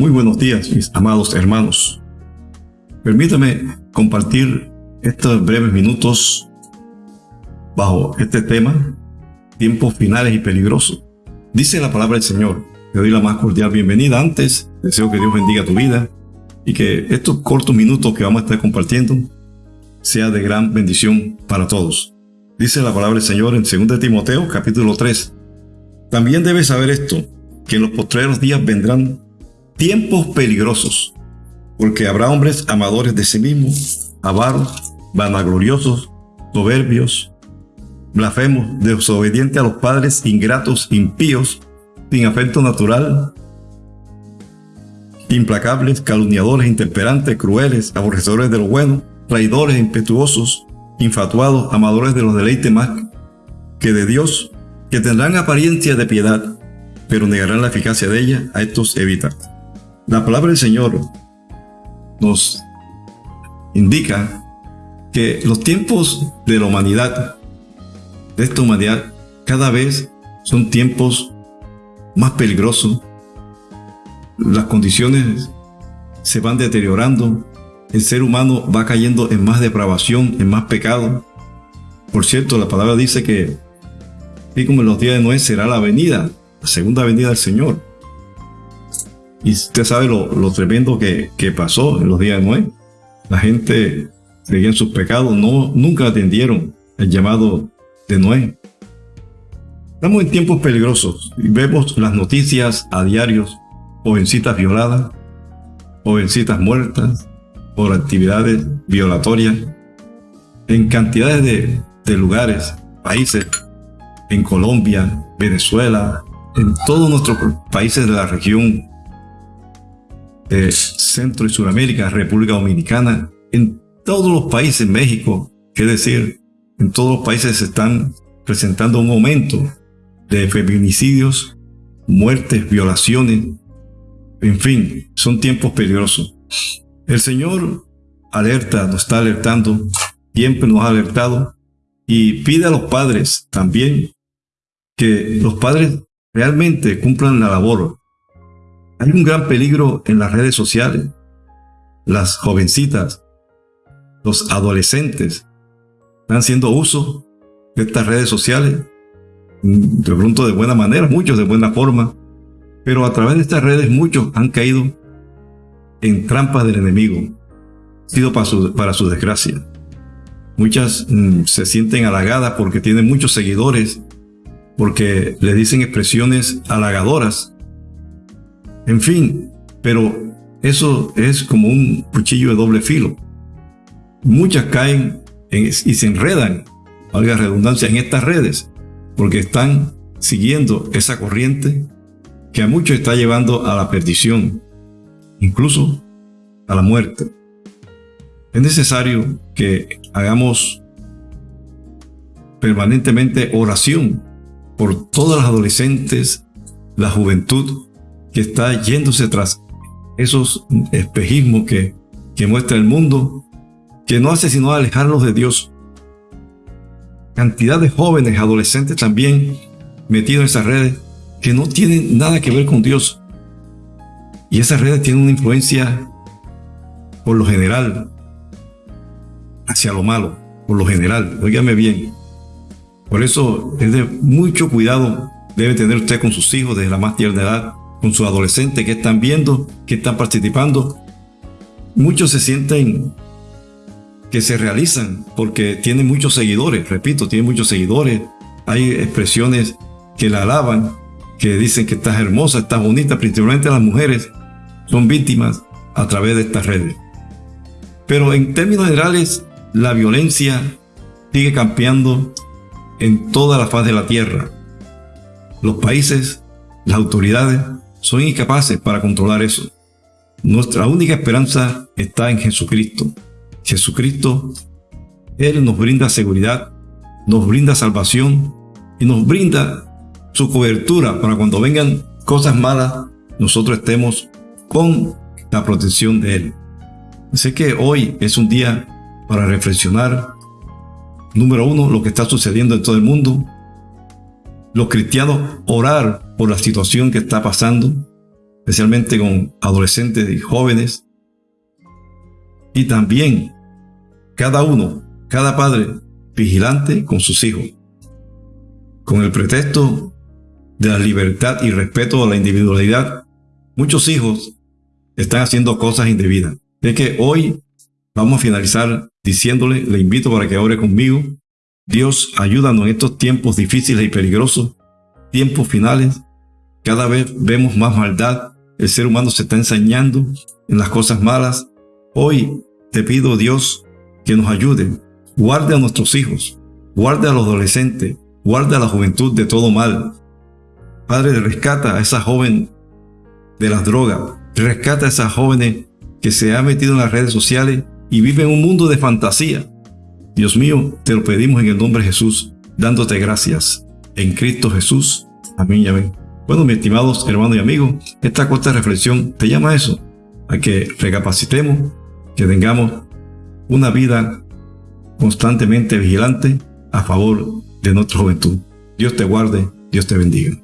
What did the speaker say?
Muy buenos días, mis amados hermanos. Permítame compartir estos breves minutos bajo este tema, tiempos finales y peligrosos. Dice la palabra del Señor. Te doy la más cordial bienvenida. Antes, deseo que Dios bendiga tu vida y que estos cortos minutos que vamos a estar compartiendo sea de gran bendición para todos. Dice la palabra del Señor en 2 Timoteo capítulo 3. También debes saber esto, que en los postreros días vendrán tiempos peligrosos, porque habrá hombres amadores de sí mismos, avaros, vanagloriosos, soberbios, blasfemos, desobedientes a los padres, ingratos, impíos, sin afecto natural, implacables, calumniadores, intemperantes, crueles, aborrecedores de lo bueno, traidores, impetuosos, infatuados, amadores de los deleites más que de Dios, que tendrán apariencia de piedad, pero negarán la eficacia de ella, a estos evita. La palabra del Señor nos indica que los tiempos de la humanidad, de esta humanidad, cada vez son tiempos más peligrosos. Las condiciones se van deteriorando. El ser humano va cayendo en más depravación, en más pecado. Por cierto, la palabra dice que, así como en los días de Noé, será la venida, la segunda venida del Señor. Y usted sabe lo, tremendo que, pasó en los días de Noé. La gente seguía en sus pecados, no, nunca atendieron el llamado de Noé. Estamos en tiempos peligrosos y vemos las noticias a diarios, jovencitas violadas, jovencitas muertas por actividades violatorias en cantidades de, de lugares, países, en Colombia, Venezuela, en todos nuestros países de la región de Centro y Sudamérica, República Dominicana, en todos los países, México, es decir, en todos los países se están presentando un aumento de feminicidios, muertes, violaciones, en fin, son tiempos peligrosos. El Señor alerta, nos está alertando, siempre nos ha alertado y pide a los padres también que los padres realmente cumplan la labor hay un gran peligro en las redes sociales. Las jovencitas, los adolescentes, están haciendo uso de estas redes sociales. De pronto de buena manera, muchos de buena forma. Pero a través de estas redes muchos han caído en trampas del enemigo. sido para su, para su desgracia. Muchas mm, se sienten halagadas porque tienen muchos seguidores, porque le dicen expresiones halagadoras en fin, pero eso es como un cuchillo de doble filo. Muchas caen y se enredan, valga redundancia, en estas redes, porque están siguiendo esa corriente que a muchos está llevando a la perdición, incluso a la muerte. Es necesario que hagamos permanentemente oración por todas las adolescentes, la juventud, que está yéndose tras esos espejismos que, que muestra el mundo, que no hace sino alejarlos de Dios. Cantidad de jóvenes, adolescentes también metidos en esas redes que no tienen nada que ver con Dios. Y esas redes tienen una influencia, por lo general, hacia lo malo, por lo general. Óigame bien. Por eso es de mucho cuidado debe tener usted con sus hijos desde la más tierna edad con sus adolescentes que están viendo, que están participando. Muchos se sienten que se realizan porque tienen muchos seguidores, repito, tienen muchos seguidores. Hay expresiones que la alaban, que dicen que estás hermosa, estás bonita, principalmente las mujeres son víctimas a través de estas redes. Pero en términos generales, la violencia sigue campeando en toda la faz de la tierra. Los países, las autoridades son incapaces para controlar eso. Nuestra única esperanza está en Jesucristo. Jesucristo, Él nos brinda seguridad, nos brinda salvación y nos brinda su cobertura para cuando vengan cosas malas, nosotros estemos con la protección de Él. Sé que hoy es un día para reflexionar. Número uno, lo que está sucediendo en todo el mundo los cristianos orar por la situación que está pasando. especialmente con adolescentes y jóvenes. Y también cada uno, cada padre, vigilante con sus hijos, con el pretexto de la libertad y respeto a la individualidad. Muchos hijos están haciendo cosas indebidas. De que hoy vamos a finalizar diciéndole, le invito para que ore conmigo. Dios, ayúdanos en estos tiempos difíciles y peligrosos, tiempos finales. Cada vez vemos más maldad. El ser humano se está ensañando en las cosas malas. Hoy te pido, Dios, que nos ayude. Guarde a nuestros hijos, guarde a los adolescentes, guarde a la juventud de todo mal. Padre, rescata a esa joven de las drogas, rescata a esas jóvenes que se ha metido en las redes sociales y vive en un mundo de fantasía. Dios mío, te lo pedimos en el nombre de Jesús, dándote gracias. En Cristo Jesús. Amén y amén. Bueno, mis estimados hermanos y amigos, esta corta reflexión te llama a eso, a que recapacitemos, que tengamos una vida constantemente vigilante a favor de nuestra juventud. Dios te guarde, Dios te bendiga.